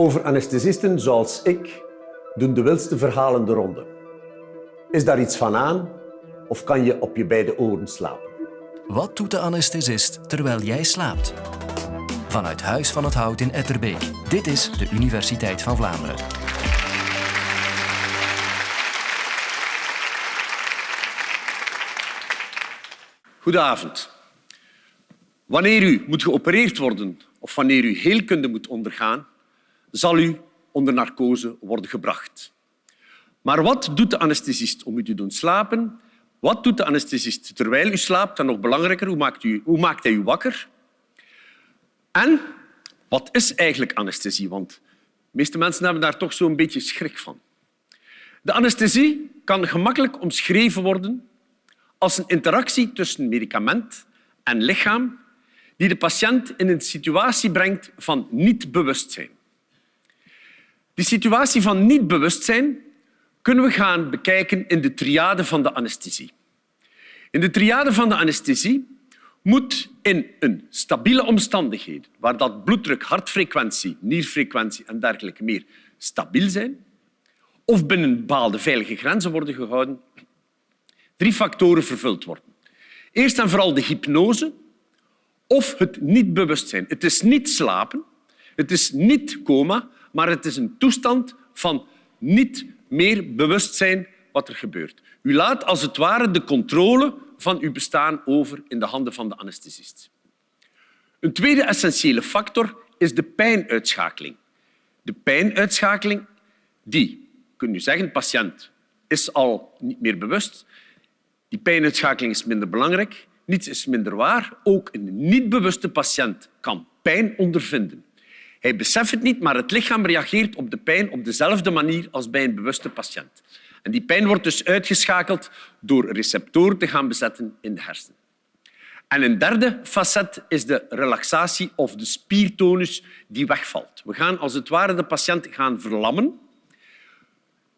Over anesthesisten zoals ik doen de wildste verhalen de ronde. Is daar iets van aan of kan je op je beide oren slapen? Wat doet de anesthesist terwijl jij slaapt? Vanuit Huis van het Hout in Etterbeek. Dit is de Universiteit van Vlaanderen. Goedenavond. Wanneer u moet geopereerd worden of wanneer u heelkunde moet ondergaan, zal u onder narcose worden gebracht. Maar wat doet de anesthesist om u te doen slapen? Wat doet de anesthesist terwijl u slaapt? En nog belangrijker, hoe maakt, u, hoe maakt hij u wakker? En wat is eigenlijk anesthesie? Want de meeste mensen hebben daar toch zo'n beetje schrik van. De anesthesie kan gemakkelijk omschreven worden als een interactie tussen medicament en lichaam die de patiënt in een situatie brengt van niet-bewustzijn. Die situatie van niet-bewustzijn kunnen we gaan bekijken in de triade van de anesthesie. In de triade van de anesthesie moet in een stabiele omstandigheden, waar dat bloeddruk, hartfrequentie, nierfrequentie en dergelijke meer stabiel zijn, of binnen bepaalde veilige grenzen worden gehouden, drie factoren vervuld worden. Eerst en vooral de hypnose of het niet-bewustzijn. Het is niet slapen, het is niet coma, maar het is een toestand van niet meer bewustzijn wat er gebeurt. U laat als het ware de controle van uw bestaan over in de handen van de anesthesist. Een tweede essentiële factor is de pijnuitschakeling. De pijnuitschakeling, die, kun je zeggen, de patiënt is al niet meer bewust. Die pijnuitschakeling is minder belangrijk. Niets is minder waar. Ook een niet-bewuste patiënt kan pijn ondervinden. Hij beseft het niet, maar het lichaam reageert op de pijn op dezelfde manier als bij een bewuste patiënt. En die pijn wordt dus uitgeschakeld door receptoren te gaan bezetten in de hersenen. En een derde facet is de relaxatie of de spiertonus die wegvalt. We gaan als het ware de patiënt gaan verlammen.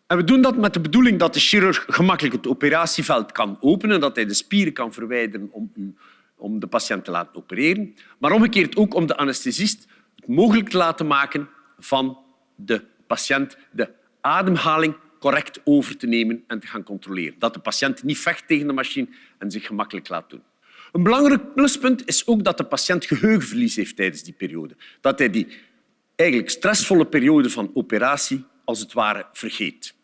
En we doen dat met de bedoeling dat de chirurg gemakkelijk het operatieveld kan openen, dat hij de spieren kan verwijderen om, om de patiënt te laten opereren, maar omgekeerd ook om de anesthesist mogelijk te laten maken van de patiënt de ademhaling correct over te nemen en te gaan controleren. Dat de patiënt niet vecht tegen de machine en zich gemakkelijk laat doen. Een belangrijk pluspunt is ook dat de patiënt geheugenverlies heeft tijdens die periode. Dat hij die eigenlijk stressvolle periode van operatie als het ware vergeet.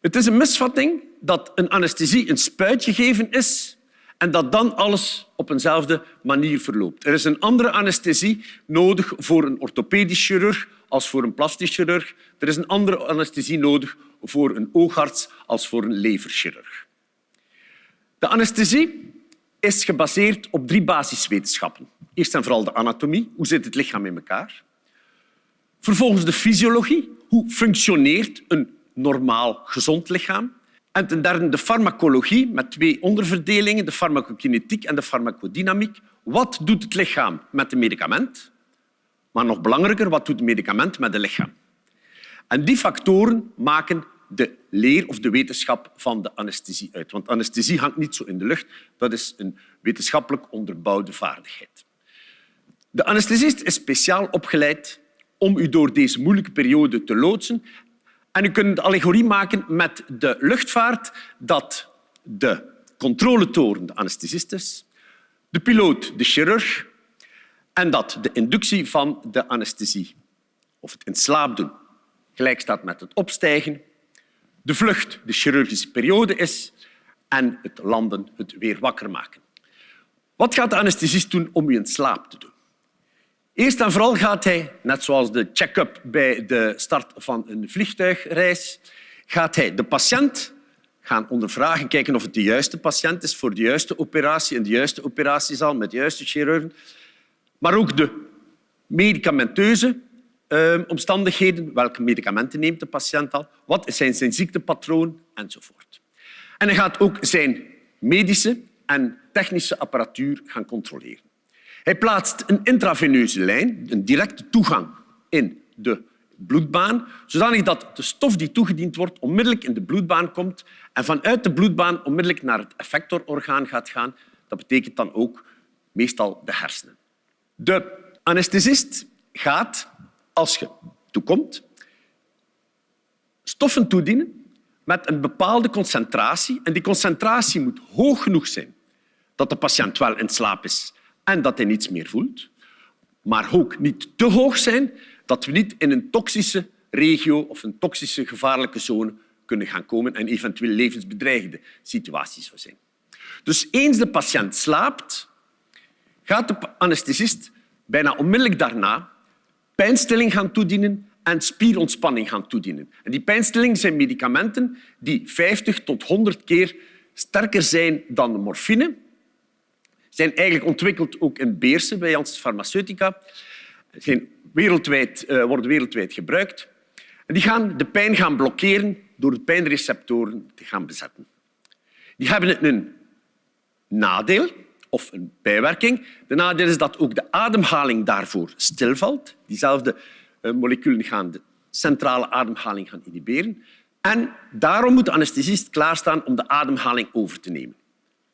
Het is een misvatting dat een anesthesie een spuit gegeven is en dat dan alles op eenzelfde manier verloopt. Er is een andere anesthesie nodig voor een orthopedisch chirurg als voor een plastisch chirurg. Er is een andere anesthesie nodig voor een oogarts als voor een leverchirurg. De anesthesie is gebaseerd op drie basiswetenschappen. Eerst en vooral de anatomie. Hoe zit het lichaam in elkaar? Vervolgens de fysiologie. Hoe functioneert een normaal gezond lichaam? En ten derde de farmacologie met twee onderverdelingen, de farmacokinetiek en de farmacodynamiek. Wat doet het lichaam met het medicament? Maar nog belangrijker, wat doet het medicament met het lichaam? En die factoren maken de leer of de wetenschap van de anesthesie uit. Want anesthesie hangt niet zo in de lucht. Dat is een wetenschappelijk onderbouwde vaardigheid. De anesthesist is speciaal opgeleid om u door deze moeilijke periode te loodsen en u kunt de allegorie maken met de luchtvaart dat de controletoren de anesthesist is, de piloot de chirurg en dat de inductie van de anesthesie, of het in slaap doen, gelijk staat met het opstijgen, de vlucht de chirurgische periode is en het landen het weer wakker maken. Wat gaat de anesthesist doen om u in slaap te doen? Eerst en vooral gaat hij, net zoals de check-up bij de start van een vliegtuigreis, gaat hij de patiënt gaan ondervragen, kijken of het de juiste patiënt is voor de juiste operatie in de juiste operatiezaal met de juiste chirurgen, maar ook de medicamenteuze uh, omstandigheden. Welke medicamenten neemt de patiënt al? Wat zijn zijn ziektepatroon? Enzovoort. En hij gaat ook zijn medische en technische apparatuur gaan controleren. Hij plaatst een intraveneuze lijn, een directe toegang in de bloedbaan, zodanig dat de stof die toegediend wordt onmiddellijk in de bloedbaan komt en vanuit de bloedbaan onmiddellijk naar het effectororgaan gaat gaan. Dat betekent dan ook meestal de hersenen. De anesthesist gaat, als je toekomt, stoffen toedienen met een bepaalde concentratie. En die concentratie moet hoog genoeg zijn dat de patiënt wel in slaap is en dat hij niets meer voelt, maar ook niet te hoog zijn dat we niet in een toxische regio of een toxische gevaarlijke zone kunnen gaan komen en eventueel levensbedreigende situaties zou zijn. Dus eens de patiënt slaapt, gaat de anesthesist bijna onmiddellijk daarna pijnstilling gaan toedienen en spierontspanning gaan toedienen. En die pijnstilling zijn medicamenten die 50 tot 100 keer sterker zijn dan de morfine. Zijn eigenlijk ontwikkeld ook in Beersen bij Janssen Pharmaceutica. Zijn wereldwijd, uh, worden wereldwijd gebruikt. En die gaan de pijn gaan blokkeren door de pijnreceptoren te gaan bezetten. Die hebben een nadeel of een bijwerking. De nadeel is dat ook de ademhaling daarvoor stilvalt. Diezelfde eh, moleculen gaan de centrale ademhaling gaan inhiberen. En daarom moet de anesthesist klaarstaan om de ademhaling over te nemen.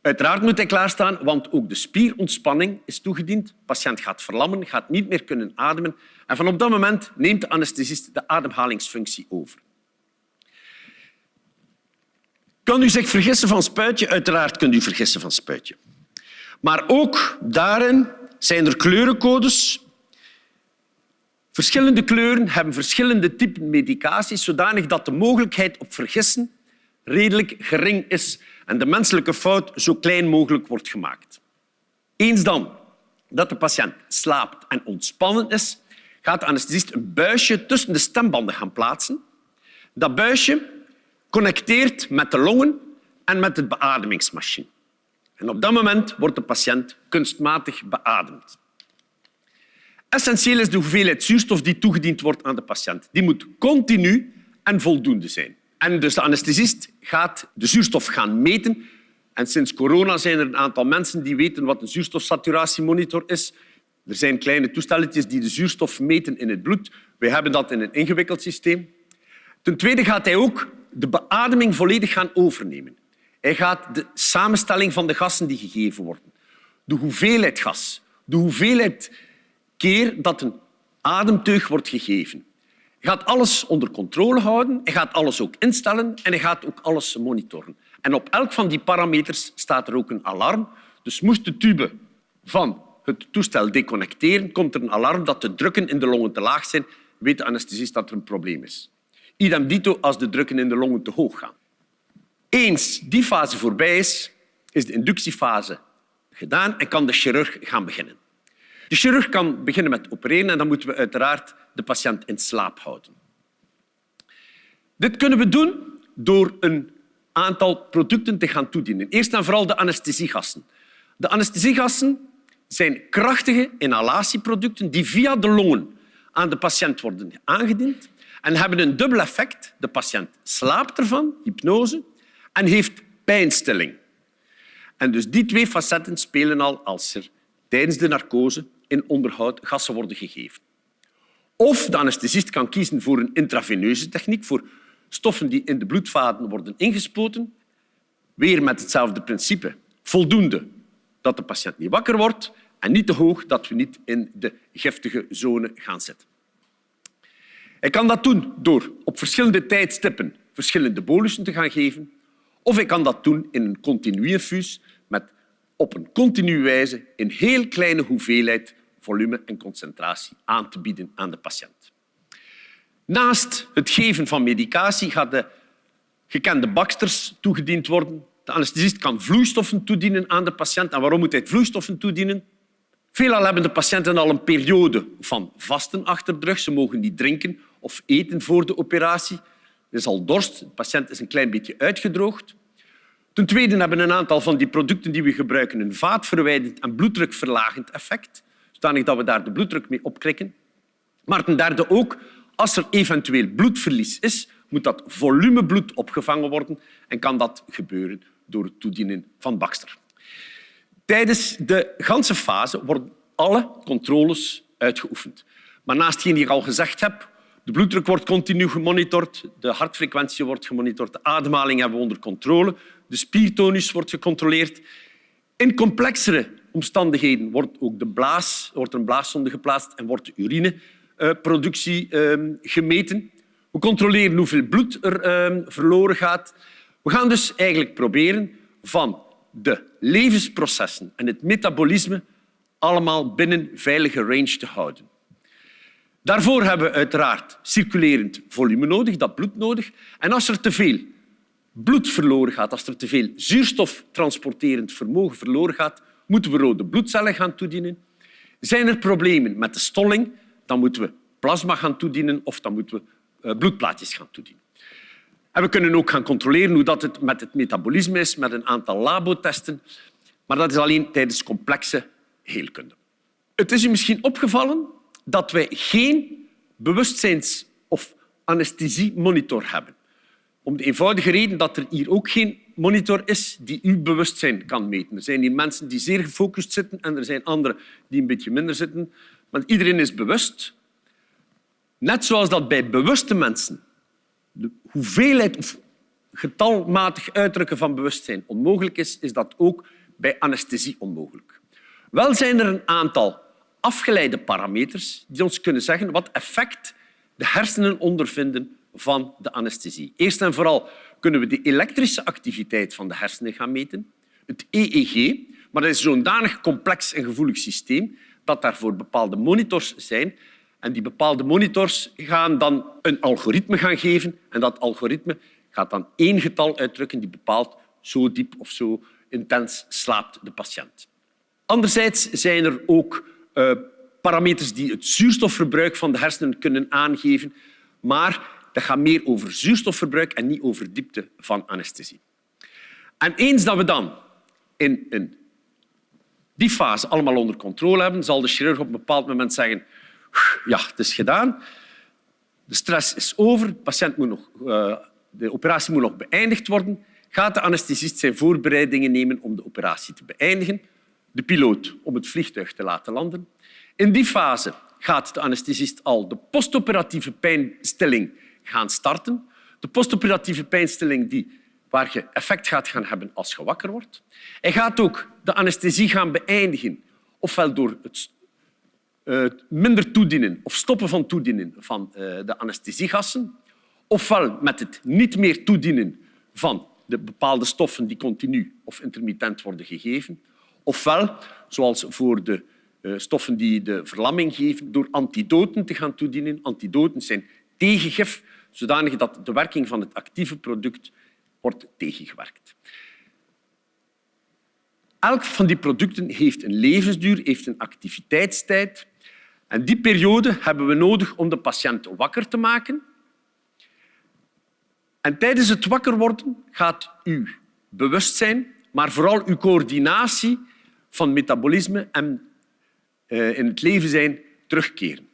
Uiteraard moet hij klaarstaan, want ook de spierontspanning is toegediend. De patiënt gaat verlammen, gaat niet meer kunnen ademen. En van op dat moment neemt de anesthesist de ademhalingsfunctie over. Kan u zich vergissen van spuitje? Uiteraard kunt u vergissen van spuitje. Maar ook daarin zijn er kleurencodes. Verschillende kleuren hebben verschillende typen medicaties, zodanig dat de mogelijkheid op vergissen redelijk gering is en de menselijke fout zo klein mogelijk wordt gemaakt. Eens dan dat de patiënt slaapt en ontspannen is, gaat de anesthesist een buisje tussen de stembanden gaan plaatsen. Dat buisje connecteert met de longen en met de beademingsmachine. En op dat moment wordt de patiënt kunstmatig beademd. Essentieel is de hoeveelheid zuurstof die toegediend wordt aan de patiënt. Die moet continu en voldoende zijn. En dus de anesthesist gaat de zuurstof gaan meten. En sinds corona zijn er een aantal mensen die weten wat een zuurstofsaturatiemonitor is. Er zijn kleine toestelletjes die de zuurstof meten in het bloed. Wij hebben dat in een ingewikkeld systeem. Ten tweede gaat hij ook de beademing volledig gaan overnemen. Hij gaat de samenstelling van de gassen die gegeven worden, de hoeveelheid gas, de hoeveelheid keer dat een ademteug wordt gegeven. Gaat alles onder controle houden, hij gaat alles ook instellen en hij gaat ook alles monitoren. En op elk van die parameters staat er ook een alarm. Dus moest de tube van het toestel deconnecteren, komt er een alarm dat de drukken in de longen te laag zijn, weet de anesthesist dat er een probleem is. Idem dito als de drukken in de longen te hoog gaan. Eens die fase voorbij is, is de inductiefase gedaan en kan de chirurg gaan beginnen. De chirurg kan beginnen met opereren en dan moeten we uiteraard de patiënt in slaap houden. Dit kunnen we doen door een aantal producten te gaan toedienen. Eerst en vooral de anesthesiegassen. De anesthesiegassen zijn krachtige inhalatieproducten die via de longen aan de patiënt worden aangediend en hebben een dubbel effect. De patiënt slaapt ervan, hypnose, en heeft pijnstilling. En dus die twee facetten spelen al als er tijdens de narcose in onderhoud gassen worden gegeven. Of de anesthesist kan kiezen voor een intraveneuze techniek, voor stoffen die in de bloedvaten worden ingespoten. Weer met hetzelfde principe. Voldoende dat de patiënt niet wakker wordt en niet te hoog dat we niet in de giftige zone gaan zitten. Hij kan dat doen door op verschillende tijdstippen verschillende bolussen te gaan geven. Of hij kan dat doen in een continu infuus met op een continue wijze in heel kleine hoeveelheid volume en concentratie aan te bieden aan de patiënt. Naast het geven van medicatie gaat de gekende baksters toegediend worden. De anesthesist kan vloeistoffen toedienen aan de patiënt. En waarom moet hij vloeistoffen toedienen? Veelal hebben de patiënten al een periode van vasten achter. Ze mogen niet drinken of eten voor de operatie. Er is al dorst, de patiënt is een klein beetje uitgedroogd. Ten tweede hebben een aantal van die producten die we gebruiken een vaatverwijdend en bloeddrukverlagend effect, zodanig dat we daar de bloeddruk mee opkrikken. Maar ten derde ook, als er eventueel bloedverlies is, moet dat volumebloed opgevangen worden en kan dat gebeuren door het toedienen van Baxter. Tijdens de ganse fase worden alle controles uitgeoefend. Maar naast hetgeen die ik al gezegd heb, de bloeddruk wordt continu gemonitord, de hartfrequentie wordt gemonitord, de ademhaling hebben we onder controle, de spiertonus wordt gecontroleerd. In complexere omstandigheden wordt ook de blaas, wordt een blaaszonde geplaatst en wordt de urine uh, bloedproductie ehm, gemeten. We controleren hoeveel bloed er ehm, verloren gaat. We gaan dus eigenlijk proberen van de levensprocessen en het metabolisme allemaal binnen veilige range te houden. Daarvoor hebben we uiteraard circulerend volume nodig, dat bloed nodig. En als er te veel bloed verloren gaat, als er te veel zuurstoftransporterend vermogen verloren gaat, moeten we rode bloedcellen gaan toedienen. Zijn er problemen met de stolling, dan moeten we plasma gaan toedienen of dan moeten we eh, bloedplaatjes gaan toedienen. En we kunnen ook gaan controleren hoe dat het met het metabolisme is, met een aantal labotesten. Maar dat is alleen tijdens complexe heelkunde. Het is u misschien opgevallen dat wij geen bewustzijns- of anesthesiemonitor hebben. Om de eenvoudige reden dat er hier ook geen monitor is die uw bewustzijn kan meten. Er zijn hier mensen die zeer gefocust zitten en er zijn anderen die een beetje minder zitten. Want iedereen is bewust. Net zoals dat bij bewuste mensen de hoeveelheid of getalmatig uitdrukken van bewustzijn onmogelijk is, is dat ook bij anesthesie onmogelijk. Wel zijn er een aantal afgeleide parameters die ons kunnen zeggen wat effect de hersenen ondervinden van de anesthesie. Eerst en vooral kunnen we de elektrische activiteit van de hersenen gaan meten, het EEG, maar dat is zo'n danig complex en gevoelig systeem dat daarvoor bepaalde monitors zijn. En die bepaalde monitors gaan dan een algoritme gaan geven en dat algoritme gaat dan één getal uitdrukken die bepaalt zo diep of zo intens slaapt de patiënt. Anderzijds zijn er ook uh, parameters die het zuurstofverbruik van de hersenen kunnen aangeven, maar dat gaat meer over zuurstofverbruik en niet over diepte van anesthesie. En eens dat we dan in, in die fase allemaal onder controle hebben, zal de chirurg op een bepaald moment zeggen ja, het is gedaan, de stress is over, de, patiënt moet nog, uh, de operatie moet nog beëindigd worden, gaat de anesthesist zijn voorbereidingen nemen om de operatie te beëindigen, de piloot om het vliegtuig te laten landen. In die fase gaat de anesthesist al de postoperatieve pijnstilling gaan starten. De postoperatieve pijnstilling die, waar je effect gaat gaan hebben als je wakker wordt. Hij gaat ook de anesthesie gaan beëindigen, ofwel door het minder toedienen of stoppen van toedienen van uh, de anesthesiegassen, ofwel met het niet meer toedienen van de bepaalde stoffen die continu of intermittent worden gegeven, ofwel, zoals voor de uh, stoffen die de verlamming geven, door antidoten te gaan toedienen. Antidoten zijn tegengif, zodanig dat de werking van het actieve product wordt tegengewerkt. Elk van die producten heeft een levensduur, heeft een activiteitstijd. En die periode hebben we nodig om de patiënt wakker te maken. En tijdens het wakker worden gaat uw bewustzijn, maar vooral uw coördinatie van metabolisme en uh, in het leven zijn terugkeren.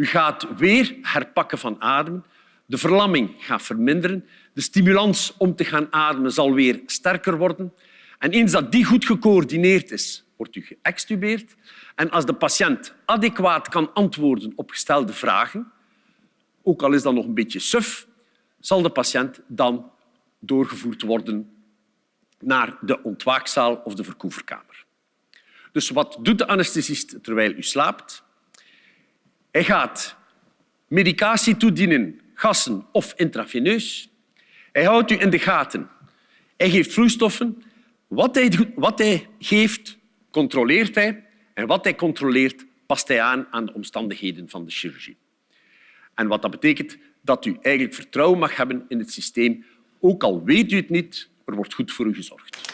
U gaat weer herpakken van ademen. De verlamming gaat verminderen. De stimulans om te gaan ademen zal weer sterker worden. En eens dat die goed gecoördineerd is, wordt u geëxtubeerd. En als de patiënt adequaat kan antwoorden op gestelde vragen, ook al is dat nog een beetje suf, zal de patiënt dan doorgevoerd worden naar de ontwaakzaal of de verkoeverkamer. Dus wat doet de anesthesist terwijl u slaapt? Hij gaat medicatie toedienen, gassen of intraveneus. Hij houdt u in de gaten. Hij geeft vloeistoffen. Wat hij, wat hij geeft, controleert hij. En wat hij controleert, past hij aan aan de omstandigheden van de chirurgie. En wat dat betekent dat u eigenlijk vertrouwen mag hebben in het systeem. Ook al weet u het niet, er wordt goed voor u gezorgd.